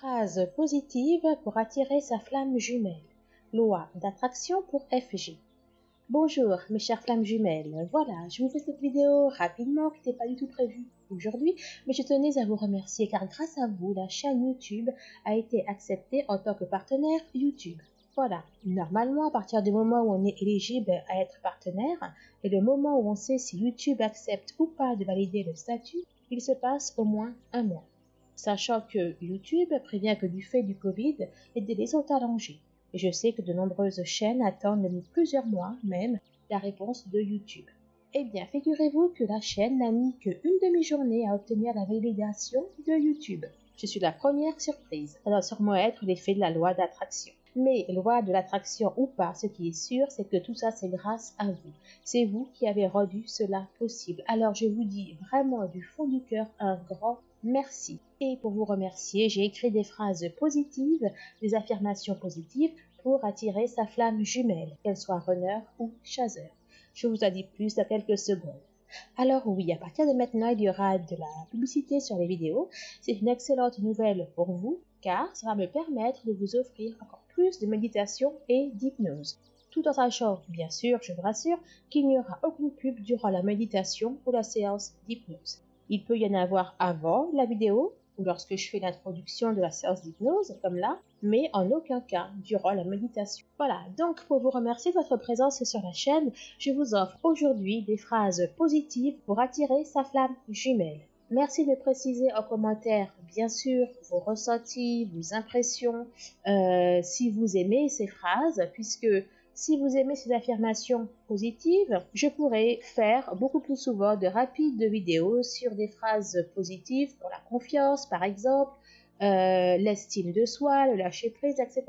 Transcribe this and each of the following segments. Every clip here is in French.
Phrase positive pour attirer sa flamme jumelle. Loi d'attraction pour FG. Bonjour mes chères flammes jumelles, voilà, je vous fais cette vidéo rapidement qui n'était pas du tout prévue aujourd'hui, mais je tenais à vous remercier car grâce à vous, la chaîne YouTube a été acceptée en tant que partenaire YouTube. Voilà, normalement à partir du moment où on est éligible à être partenaire et le moment où on sait si YouTube accepte ou pas de valider le statut, il se passe au moins un mois sachant que YouTube prévient que du fait du Covid, les délais sont allongés. Et je sais que de nombreuses chaînes attendent plusieurs mois même la réponse de YouTube. Eh bien, figurez-vous que la chaîne n'a mis qu'une demi-journée à obtenir la validation de YouTube. Je suis la première surprise. Ça doit sûrement être l'effet de la loi d'attraction. Mais loi de l'attraction ou pas, ce qui est sûr, c'est que tout ça, c'est grâce à vous. C'est vous qui avez rendu cela possible. Alors, je vous dis vraiment du fond du cœur un grand merci. Et pour vous remercier, j'ai écrit des phrases positives, des affirmations positives pour attirer sa flamme jumelle, qu'elle soit runner ou chasseur. Je vous en dis plus dans quelques secondes. Alors oui, à partir de maintenant, il y aura de la publicité sur les vidéos. C'est une excellente nouvelle pour vous, car ça va me permettre de vous offrir encore plus de méditation et d'hypnose. Tout en sachant, bien sûr, je vous rassure, qu'il n'y aura aucune pub durant la méditation ou la séance d'hypnose. Il peut y en avoir avant la vidéo ou lorsque je fais l'introduction de la séance d'hypnose, comme là, mais en aucun cas durant la méditation. Voilà, donc pour vous remercier de votre présence sur la chaîne, je vous offre aujourd'hui des phrases positives pour attirer sa flamme jumelle. Merci de préciser en commentaire, bien sûr, vos ressentis, vos impressions, euh, si vous aimez ces phrases, puisque si vous aimez ces affirmations positives, je pourrais faire beaucoup plus souvent de rapides vidéos sur des phrases positives pour la confiance, par exemple, euh, l'estime de soi, le lâcher prise, etc.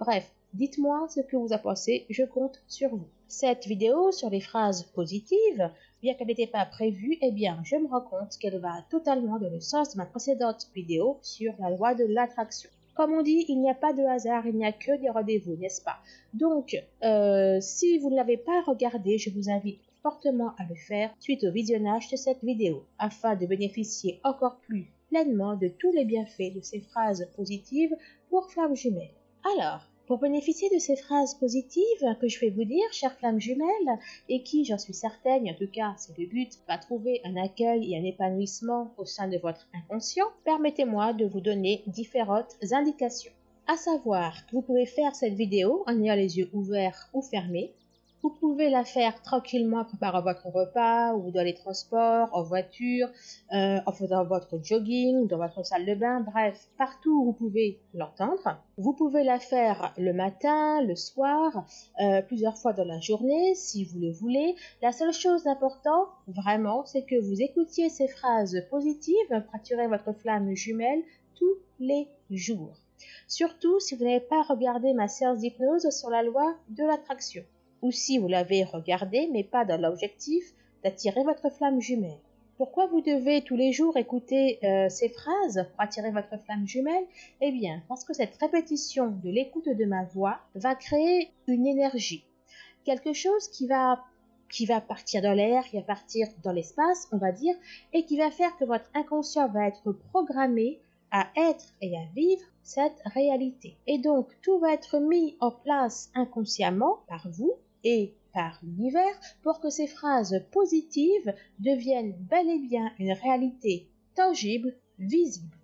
Bref, dites-moi ce que vous en pensez, je compte sur vous. Cette vidéo sur les phrases positives, bien qu'elle n'était pas prévue, eh bien, je me rends compte qu'elle va totalement dans le sens de ma précédente vidéo sur la loi de l'attraction. Comme on dit, il n'y a pas de hasard, il n'y a que des rendez-vous, n'est-ce pas? Donc, euh, si vous ne l'avez pas regardé, je vous invite fortement à le faire suite au visionnage de cette vidéo, afin de bénéficier encore plus pleinement de tous les bienfaits de ces phrases positives pour flammes jumelles. Alors, pour bénéficier de ces phrases positives que je vais vous dire, chère flamme jumelle, et qui, j'en suis certaine, en tout cas c'est le but, va trouver un accueil et un épanouissement au sein de votre inconscient, permettez-moi de vous donner différentes indications. À savoir que vous pouvez faire cette vidéo en ayant les yeux ouverts ou fermés, vous pouvez la faire tranquillement en préparant votre repas ou dans les transports, en voiture, euh, en faisant votre jogging, dans votre salle de bain, bref, partout où vous pouvez l'entendre. Vous pouvez la faire le matin, le soir, euh, plusieurs fois dans la journée si vous le voulez. La seule chose d'important, vraiment, c'est que vous écoutiez ces phrases positives attirer votre flamme jumelle tous les jours. Surtout si vous n'avez pas regardé ma séance d'hypnose sur la loi de l'attraction ou si vous l'avez regardé mais pas dans l'objectif d'attirer votre flamme jumelle. Pourquoi vous devez tous les jours écouter euh, ces phrases pour attirer votre flamme jumelle? Eh bien, parce que cette répétition de l'écoute de ma voix va créer une énergie, quelque chose qui va qui va partir dans l'air, qui va partir dans l'espace, on va dire, et qui va faire que votre inconscient va être programmé à être et à vivre cette réalité. Et donc, tout va être mis en place inconsciemment par vous et par l'univers pour que ces phrases positives deviennent bel et bien une réalité tangible, visible.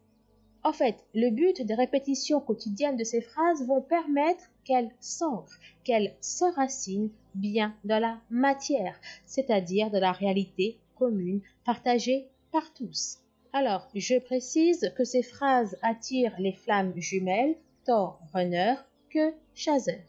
En fait, le but des répétitions quotidiennes de ces phrases vont permettre qu'elles s'ancrent, qu'elles s'enracinent bien dans la matière, c'est-à-dire dans la réalité commune partagée par tous. Alors, je précise que ces phrases attirent les flammes jumelles, tant runner que chasseur.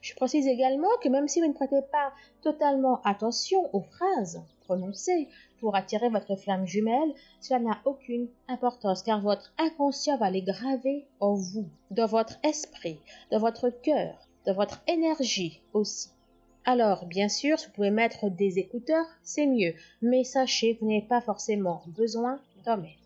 Je précise également que même si vous ne prêtez pas totalement attention aux phrases prononcées pour attirer votre flamme jumelle, cela n'a aucune importance car votre inconscient va les graver en vous, dans votre esprit, dans votre cœur, dans votre énergie aussi. Alors, bien sûr, si vous pouvez mettre des écouteurs, c'est mieux, mais sachez que vous n'avez pas forcément besoin d'en mettre.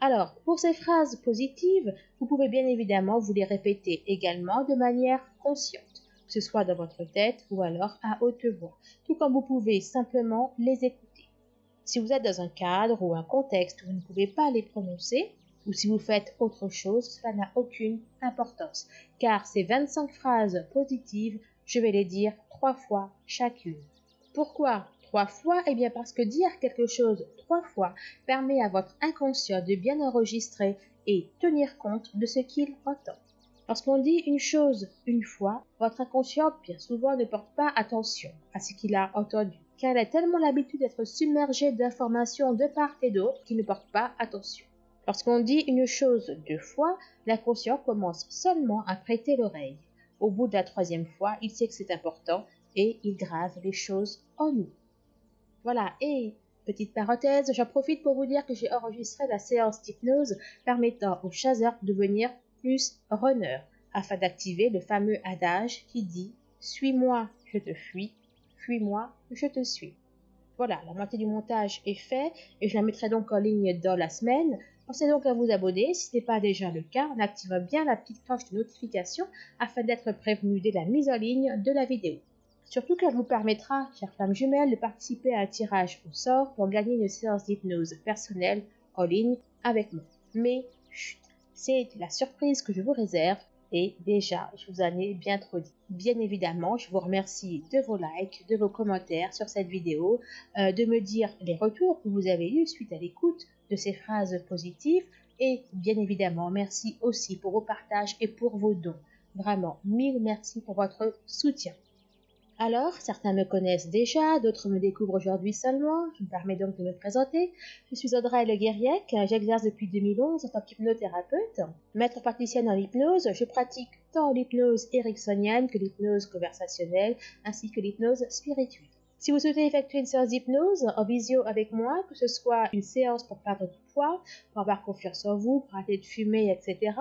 Alors, pour ces phrases positives, vous pouvez bien évidemment vous les répéter également de manière consciente que ce soit dans votre tête ou alors à haute voix, tout comme vous pouvez simplement les écouter. Si vous êtes dans un cadre ou un contexte où vous ne pouvez pas les prononcer, ou si vous faites autre chose, cela n'a aucune importance, car ces 25 phrases positives, je vais les dire trois fois chacune. Pourquoi trois fois? Eh bien parce que dire quelque chose trois fois permet à votre inconscient de bien enregistrer et tenir compte de ce qu'il entend. Lorsqu'on dit une chose une fois, votre inconscient bien souvent ne porte pas attention à ce qu'il a entendu, car il a tellement l'habitude d'être submergé d'informations de part et d'autre qu'il ne porte pas attention. Lorsqu'on dit une chose deux fois, l'inconscient commence seulement à prêter l'oreille. Au bout de la troisième fois, il sait que c'est important et il grave les choses en nous. Voilà, et petite parenthèse, j'en profite pour vous dire que j'ai enregistré la séance d'hypnose permettant aux chasseurs de devenir plus runner afin d'activer le fameux adage qui dit Suis-moi, je te fuis, fuis-moi, je te suis. Voilà, la moitié du montage est fait et je la mettrai donc en ligne dans la semaine. Pensez donc à vous abonner si ce n'est pas déjà le cas en activant bien la petite cloche de notification afin d'être prévenu dès la mise en ligne de la vidéo. Surtout qu'elle vous permettra, chère femme jumelle, de participer à un tirage au sort pour gagner une séance d'hypnose personnelle en ligne avec moi. Mais chut, c'est la surprise que je vous réserve et déjà, je vous en ai bien trop dit. Bien évidemment, je vous remercie de vos likes, de vos commentaires sur cette vidéo, euh, de me dire les retours que vous avez eus suite à l'écoute de ces phrases positives et bien évidemment, merci aussi pour vos partages et pour vos dons. Vraiment, mille merci pour votre soutien. Alors, certains me connaissent déjà, d'autres me découvrent aujourd'hui seulement. Je me permets donc de me présenter. Je suis Audrey Le Guériec, j'exerce depuis 2011 en tant qu'hypnothérapeute. Maître praticienne en hypnose, je pratique tant l'hypnose ericksonienne que l'hypnose conversationnelle ainsi que l'hypnose spirituelle. Si vous souhaitez effectuer une séance d'hypnose en visio avec moi, que ce soit une séance pour perdre du poids, pour avoir confiance en vous, pour arrêter de fumer, etc.,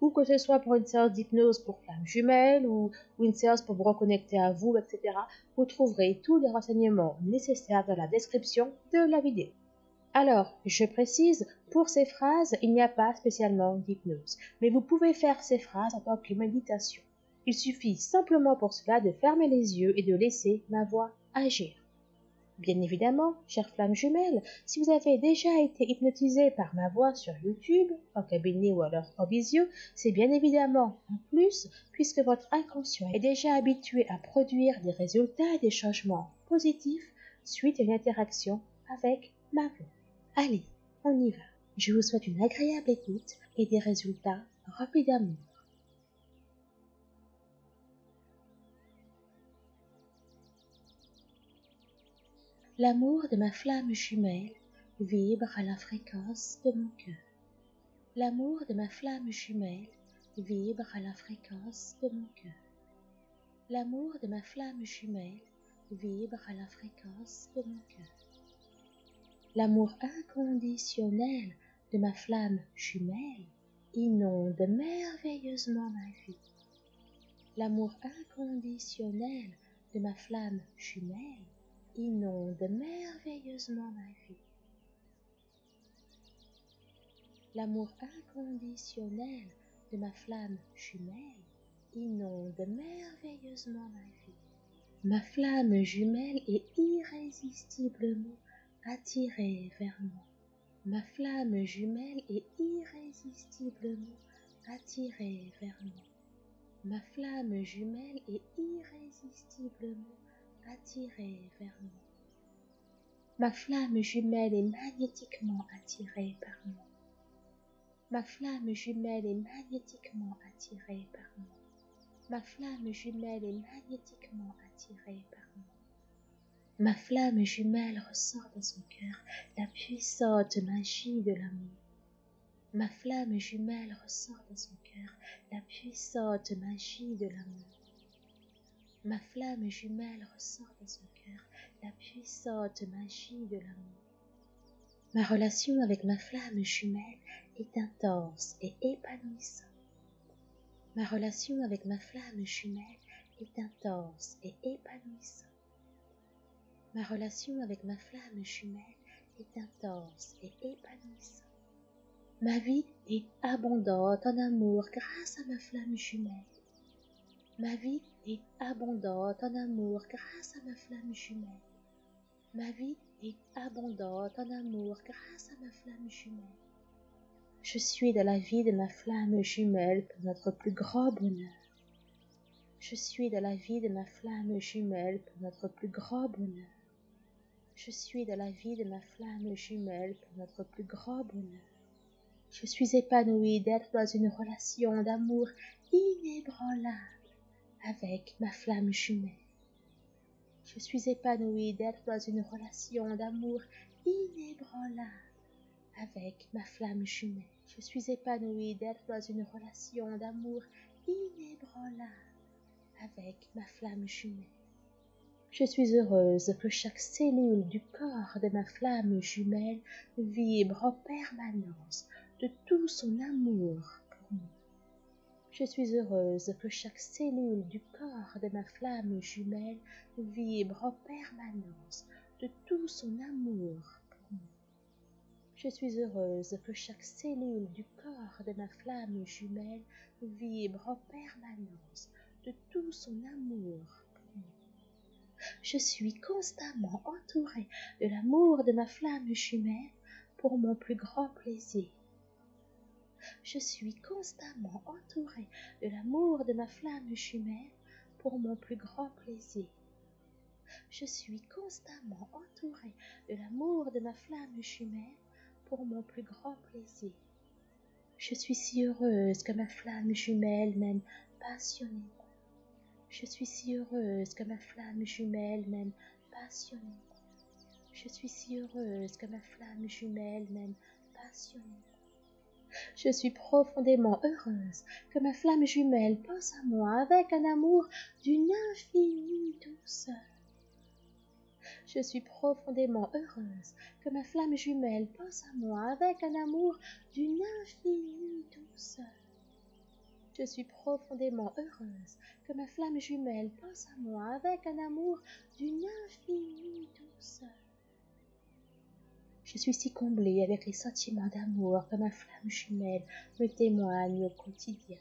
ou que ce soit pour une séance d'hypnose pour flamme jumelle, ou, ou, une séance pour vous reconnecter à vous, etc., vous trouverez tous les renseignements nécessaires dans la description de la vidéo. Alors, je précise, pour ces phrases, il n'y a pas spécialement d'hypnose, mais vous pouvez faire ces phrases en tant que méditation. Il suffit simplement pour cela de fermer les yeux et de laisser ma voix agir. Bien évidemment, chère flamme jumelle, si vous avez déjà été hypnotisé par ma voix sur YouTube, en cabinet ou alors en visio, c'est bien évidemment en plus puisque votre inconscient est déjà habitué à produire des résultats et des changements positifs suite à une interaction avec ma voix. Allez, on y va. Je vous souhaite une agréable écoute et des résultats remplis L'amour de ma flamme jumelle vibre à la fréquence de mon cœur. L'amour de ma flamme jumelle vibre à la fréquence de mon cœur. L'amour de ma flamme jumelle vibre à la fréquence de mon cœur. L'amour inconditionnel de ma flamme jumelle inonde merveilleusement ma vie. L'amour inconditionnel de ma flamme jumelle inonde merveilleusement ma vie. L'amour inconditionnel de ma flamme jumelle inonde merveilleusement ma vie. Ma flamme jumelle est irrésistiblement attirée vers moi. Ma flamme jumelle est irrésistiblement attirée vers moi. Ma flamme jumelle est irrésistiblement attirée vers moi. Ma flamme jumelle est magnétiquement attirée par moi. Ma flamme jumelle est magnétiquement attirée par moi. Ma flamme jumelle est magnétiquement attirée par moi. Ma flamme jumelle ressort de son cœur la puissante magie de l'amour. Ma flamme jumelle ressort de son cœur la puissante magie de l'amour. Ma flamme jumelle ressort de son cœur la puissante magie de l'amour. Ma relation avec ma flamme jumelle est intense et épanouissante. Ma relation avec ma flamme jumelle est intense et épanouissante. Ma relation avec ma flamme jumelle est intense et épanouissante. Ma vie est abondante en amour grâce à ma flamme jumelle. Ma vie est abondante en amour grâce à ma flamme jumelle. Ma vie est abondante en amour grâce à ma flamme jumelle. Je suis de la vie de ma flamme jumelle pour notre plus grand bonheur. Je suis de la vie de ma flamme jumelle pour notre plus grand bonheur. Je suis de la vie de ma flamme jumelle pour notre plus grand bonheur. Je suis épanouie d'être dans une relation d'amour inébranlable avec ma flamme jumelle. Je suis épanouie d'être dans une relation d'amour inébranlable avec ma flamme jumelle. Je suis épanouie d'être dans une relation d'amour inébranlable avec ma flamme jumelle. Je suis heureuse que chaque cellule du corps de ma flamme jumelle vibre en permanence de tout son amour pour moi. Je suis heureuse que chaque cellule du corps de ma flamme jumelle vibre en permanence de tout son amour pour moi. Je suis heureuse que chaque cellule du corps de ma flamme jumelle vibre en permanence de tout son amour pour moi. Je suis constamment entourée de l'amour de ma flamme jumelle pour mon plus grand plaisir. Je suis constamment entourée de l'amour de ma flamme jumelle pour mon plus grand plaisir. Je suis constamment entourée de l'amour de ma flamme jumelle pour mon plus grand plaisir. Je suis si heureuse que ma flamme jumelle m'aime passionnément. Je suis si heureuse que ma flamme jumelle m'aime passionnément. Je suis si heureuse que ma flamme jumelle m'aime passionnément. Je suis profondément heureuse que ma flamme jumelle pense à moi avec un amour d'une infinie douceur. Je suis profondément heureuse que ma flamme jumelle pense à moi avec un amour d'une infinie douceur. Je suis profondément heureuse que ma flamme jumelle pense à moi avec un amour d'une infinie douceur. Je suis si comblée avec les sentiments d'amour que ma flamme jumelle me témoigne au quotidien.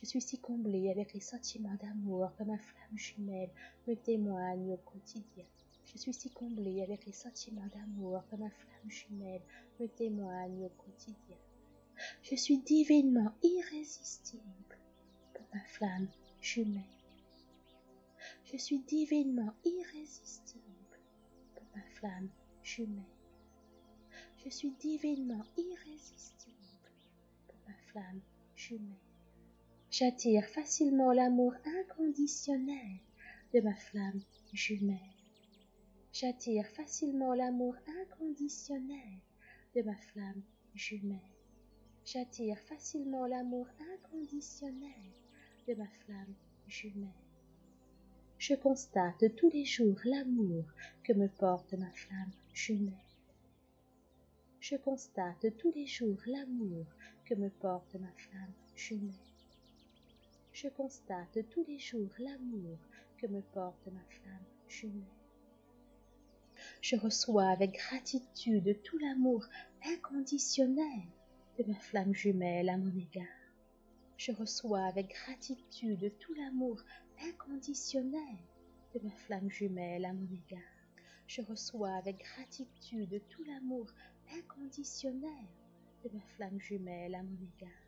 Je suis si comblée avec les sentiments d'amour que ma flamme jumelle me témoigne au quotidien. Je suis si comblée avec les sentiments d'amour que ma flamme jumelle me témoigne au quotidien. Je suis divinement irrésistible pour ma flamme jumelle. Je suis divinement irrésistible pour ma flamme jumelle. Je suis divinement irrésistible pour ma flamme jumelle. J'attire facilement l'amour inconditionnel de ma flamme jumelle. J'attire facilement l'amour inconditionnel de ma flamme jumelle. J'attire facilement l'amour inconditionnel de ma flamme jumelle. Je constate tous les jours l'amour que me porte ma flamme jumelle. Je constate tous les jours l'amour que me porte ma flamme jumelle. Je constate tous les jours l'amour que me porte ma flamme jumelle. Je reçois avec gratitude tout l'amour inconditionnel de ma flamme jumelle à mon égard. Je reçois avec gratitude tout l'amour inconditionnel de ma flamme jumelle à mon égard. Je reçois avec gratitude tout l'amour inconditionnel de ma flamme jumelle à mon égard.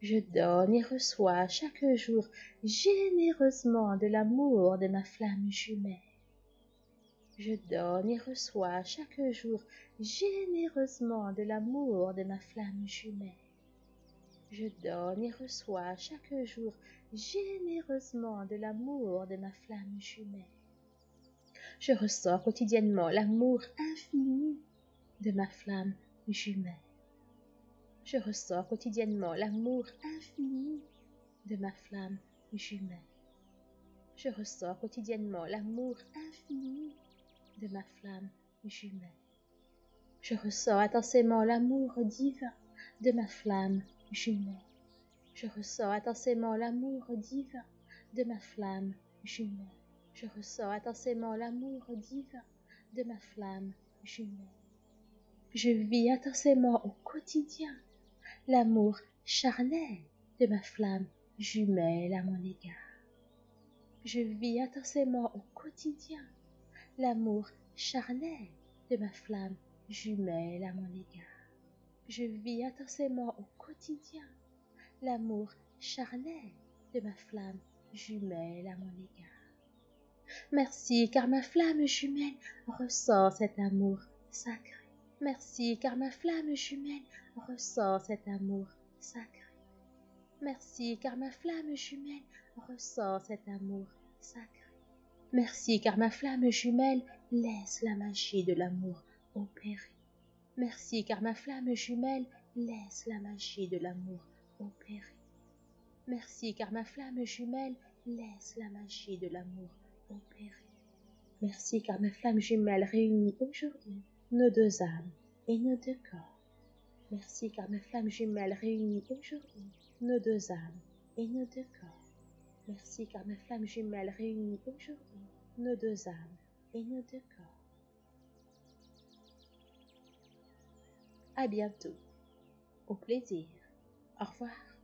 Je donne et reçois chaque jour généreusement de l'amour de ma flamme jumelle. Je donne et reçois chaque jour généreusement de l'amour de ma flamme jumelle. Je donne et reçois chaque jour généreusement de l'amour de ma flamme jumelle. Je ressens quotidiennement l'amour infini de ma flamme jumelle. Je ressens quotidiennement l'amour infini de ma flamme jumelle. Je ressens quotidiennement l'amour infini de ma flamme jumelle. Je ressens intensément l'amour divin de ma flamme jumelle. Je ressens intensément l'amour divin de ma flamme jumelle. Je ressens intensément l'amour divin de ma flamme jumelle. Je vis intensément au quotidien l'amour charnel de ma flamme jumelle à mon égard. Je vis intensément au quotidien l'amour charnel de ma flamme jumelle à mon égard. je vis intensément au quotidien l'amour charnel de ma flamme jumelle à mon égard. Merci car ma flamme jumelle ressent cet amour sacré. Merci car ma flamme jumelle ressent cet amour sacré. Merci car ma flamme jumelle ressent cet amour sacré. Merci car ma flamme jumelle laisse la magie de l'amour opérer. Merci car ma flamme jumelle laisse la magie de l'amour opérer. Merci car ma flamme jumelle laisse la magie de l'amour opérer. Merci car ma flamme jumelle réunit aujourd'hui nos deux âmes et nos deux corps. Merci car ma flamme jumelle réunit aujourd'hui nos deux âmes et nos deux corps. Merci car ma flamme jumelle réunit aujourd'hui nos deux âmes et nos deux corps. À bientôt. Au plaisir. Au revoir.